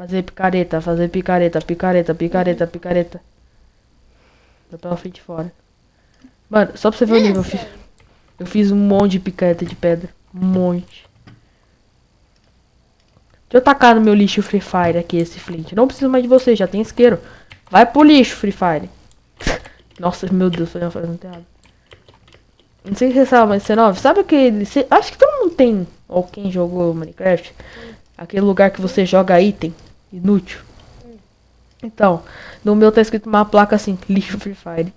Fazer picareta, fazer picareta, picareta, picareta, picareta. Eu pela frente fora. Mano, só pra você ver o nível, eu fiz, eu fiz um monte de picareta de pedra. Um monte. Deixa eu tacar no meu lixo Free Fire aqui, esse flint. Não preciso mais de você, já tem isqueiro. Vai pro lixo, Free Fire. Nossa, meu Deus, foi fazendo errado. Não sei se você sabe, mas 19, sabe aquele. Acho que todo mundo tem, ou quem jogou Minecraft, aquele lugar que você joga item inútil. Então, no meu tá escrito uma placa assim, lixo Free Fire.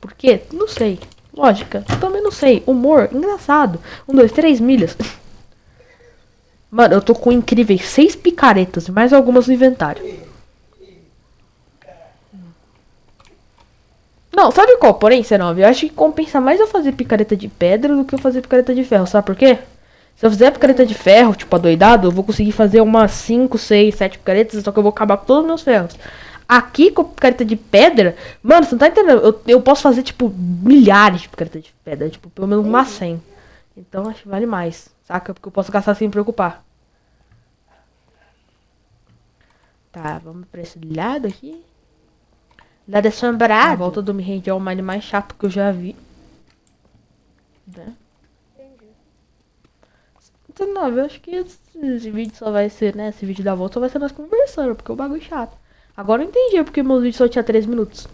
Por quê? Não sei. Lógica, também não sei. Humor, engraçado. Um, dois, três milhas. Mano, eu tô com incríveis seis picaretas e mais algumas no inventário. Não, sabe qual, porém, C9? Eu acho que compensa mais eu fazer picareta de pedra do que eu fazer picareta de ferro, sabe por quê? Se eu fizer picareta de ferro, tipo, adoidado, eu vou conseguir fazer umas 5, 6, 7 picaretas, só que eu vou acabar com todos os meus ferros. Aqui, com picareta de pedra, mano, você não tá entendendo? Eu, eu posso fazer, tipo, milhares de picareta de pedra, tipo, pelo menos umas 100. Então, acho que vale mais, saca? Porque eu posso gastar sem me preocupar. Tá, vamos pra esse lado aqui. Lado assombrado. A volta do Me Rende é o mais chato que eu já vi. Né? Entendi. Não, eu acho que esse, esse vídeo só vai ser, né? Esse vídeo da volta só vai ser nós conversando, porque o bagulho é chato. Agora eu entendi porque meus vídeos só tinha 3 minutos.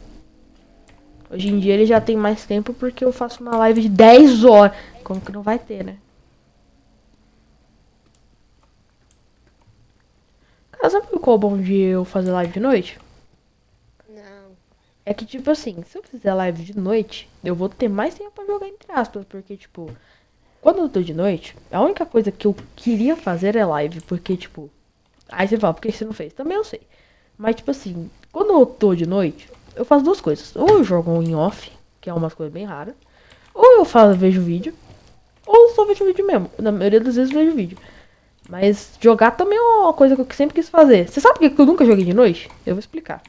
Hoje em dia ele já tem mais tempo porque eu faço uma live de 10 horas. Como que não vai ter, né? Cara, sabe qual é o bom de eu fazer live de noite? Não. É que, tipo assim, se eu fizer live de noite, eu vou ter mais tempo pra jogar entre aspas. Porque, tipo, quando eu tô de noite, a única coisa que eu queria fazer é live. Porque, tipo, aí você fala, por que você não fez? Também eu sei. Mas, tipo assim, quando eu tô de noite, eu faço duas coisas. Ou eu jogo em off, que é umas coisas bem raras. Ou eu faço, vejo vídeo. Ou só vejo vídeo mesmo. Na maioria das vezes vejo vídeo. Mas jogar também é uma coisa que eu sempre quis fazer. Você sabe por que eu nunca joguei de noite? Eu vou explicar.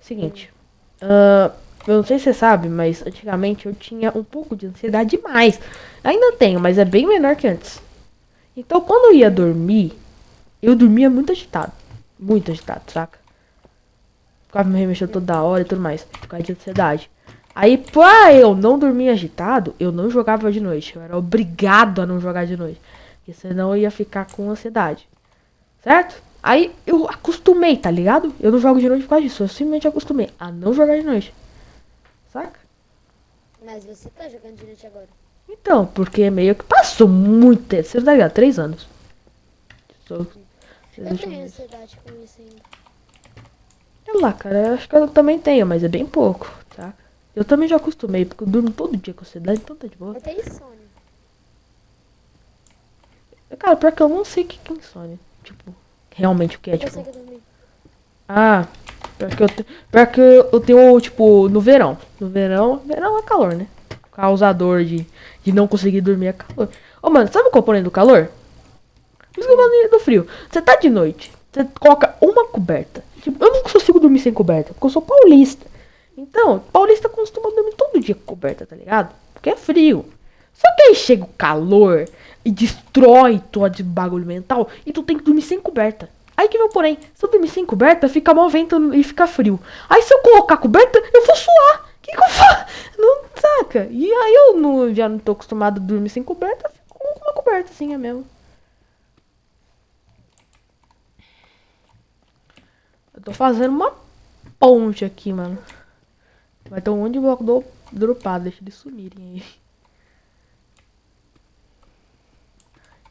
Seguinte. ah, eu não sei se você sabe, mas antigamente eu tinha um pouco de ansiedade demais. Ainda tenho, mas é bem menor que antes. Então quando eu ia dormir, eu dormia muito agitado. Muito agitado, saca? Ficava me remexendo toda hora e tudo mais. Por causa de ansiedade. Aí, pra eu não dormir agitado, eu não jogava de noite. Eu era obrigado a não jogar de noite. Porque senão eu ia ficar com ansiedade. Certo? Aí eu acostumei, tá ligado? Eu não jogo de noite por causa disso. Eu simplesmente acostumei a não jogar de noite. Saca? Mas você tá jogando noite agora. Então, porque meio que passou muito tempo. Você tá ligado? Três anos. Só- Eu tenho ansiedade com isso ainda. Sei lá, cara, eu acho que eu também tenho, mas é bem pouco, tá? Eu também já acostumei, porque eu durmo todo dia com ansiedade, então tá de boa. Eu tenho insônia. Cara, pior que eu não sei o que é insônia. Tipo, realmente o que é, Eu tipo. Ah, pior que eu, te... pior que eu tenho, tipo, no verão. No verão, verão é calor, né? Causador de, de não conseguir dormir é calor. Ô, mano, sabe o componente do calor? Isso falo do frio. Você tá de noite, você coloca uma coberta. Tipo, eu não consigo dormir sem coberta, porque eu sou paulista. Então, paulista costuma dormir todo dia com coberta, tá ligado? Porque é frio. Só que aí chega o calor e destrói todo bagulho mental e tu tem que dormir sem coberta. Aí que o porém, sem coberta, fica mal vento e fica frio. Aí se eu colocar coberta, eu vou suar. Que, que eu faço? Não saca? E aí eu não, já não tô acostumado a dormir sem coberta, fico com uma coberta assim, é mesmo. Eu tô fazendo uma ponte aqui, mano. Vai ter um monte de bloco do, dropado, deixa eles sumirem aí.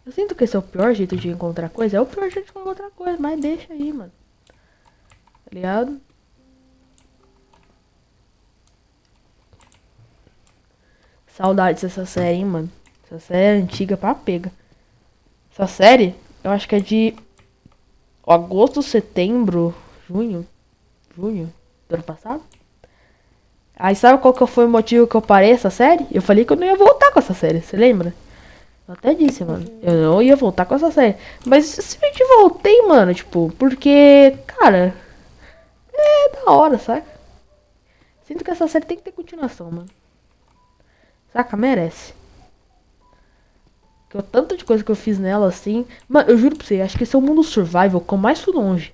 Eu sinto que esse é o pior jeito de encontrar coisa. É o pior jeito de encontrar coisa, mas deixa aí, mano. Tá ligado? Saudades dessa série, hein, mano. Essa série é antiga pra pega. Essa série, eu acho que é de agosto, setembro, junho. Junho do ano passado. Aí sabe qual que foi o motivo que eu parei essa série? Eu falei que eu não ia voltar com essa série, você lembra? Eu até disse, mano. Eu não ia voltar com essa série. Mas simplesmente voltei, mano. Tipo, porque, cara. É da hora, saca? Sinto que essa série tem que ter continuação, mano. Saca? Merece. Que o tanto de coisa que eu fiz nela assim. Mano, eu juro pra você, acho que esse é o mundo survival que eu mais fui longe.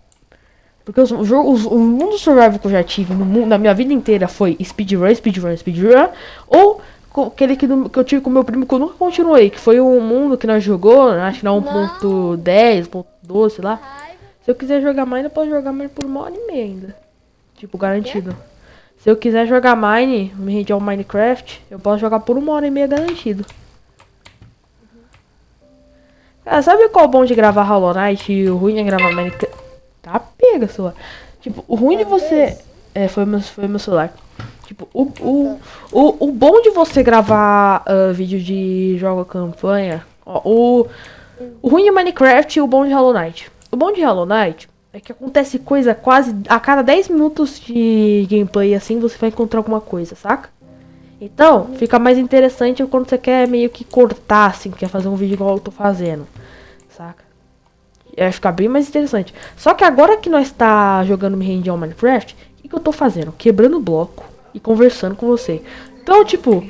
Porque os, jogos, o mundo survival que eu já tive no na minha vida inteira foi speedrun, speedrun, speedrun. Ou aquele que, que eu tive com meu primo que eu nunca continuei, que foi o mundo que nós jogou, acho que na 1.10, 1.12, sei lá. Se eu quiser jogar Mine, eu posso jogar Mine por uma hora e meia ainda. Tipo, garantido. Se eu quiser jogar Mine, me render ao Minecraft, eu posso jogar por uma hora e meia garantido. Cara, sabe qual é o bom de gravar Hollow Knight e o ruim é gravar Minecraft? Tá pega, sua. Tipo, o ruim de você... É, foi meu, foi meu celular. Tipo, o, o, o, o bom de você gravar uh, vídeo de jogo campanha... Ó, o, o ruim de Minecraft e o bom de Hollow Knight. O bom de Hollow Knight é que acontece coisa quase a cada 10 minutos de gameplay assim você vai encontrar alguma coisa, saca? Então, fica mais interessante quando você quer meio que cortar, assim, quer fazer um vídeo igual eu tô fazendo, saca? Vai ficar bem mais interessante. Só que agora que nós tá jogando Me Rende ao Minecraft, o que, que eu tô fazendo? Quebrando bloco e conversando com você. Então, tipo,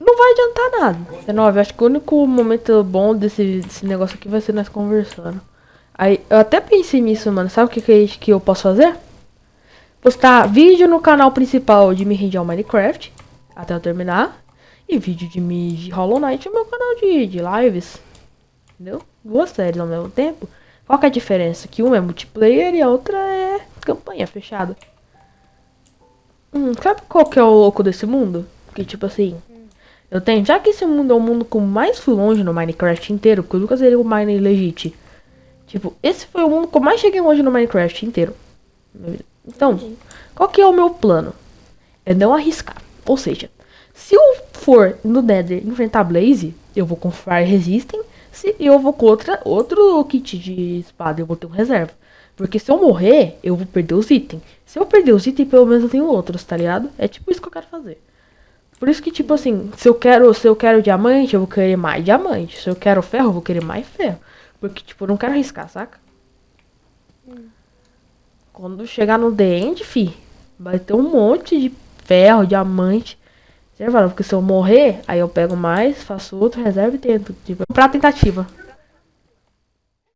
não vai adiantar nada. 19, acho que o único momento bom desse, desse negócio aqui vai ser nós conversando. Aí, eu até pensei nisso, mano. Sabe o que, que, que eu posso fazer? Postar vídeo no canal principal de Me Rende ao Minecraft, até eu terminar. E vídeo de, me, de Hollow Knight no meu canal de, de lives. Entendeu? Duas séries ao mesmo tempo. Qual é a diferença? Que uma é multiplayer e a outra é campanha fechada. Hum, sabe qual que é o louco desse mundo? Que tipo assim... Eu tenho, já que esse mundo é o mundo com mais fui longe no Minecraft inteiro, porque eu nunca zerei o Mine Legit. Tipo, esse foi o mundo que eu mais cheguei longe no Minecraft inteiro. Então, qual que é o meu plano? É não arriscar. Ou seja, se eu for no Nether enfrentar Blaze, eu vou com Fire Resisting. Se eu vou contra outro kit de espada, eu vou ter um reserva. Porque se eu morrer, eu vou perder os itens. Se eu perder os itens, pelo menos eu tenho outros, tá ligado? É tipo isso que eu quero fazer. Por isso que, tipo assim, se eu quero, se eu quero diamante, eu vou querer mais diamante. Se eu quero ferro, eu vou querer mais ferro. Porque, tipo, eu não quero arriscar, saca? Hum. Quando chegar no The End, fi, vai ter um monte de ferro, diamante. Você porque se eu morrer, aí eu pego mais, faço outro, reserva e tento. Tipo, pra tentativa.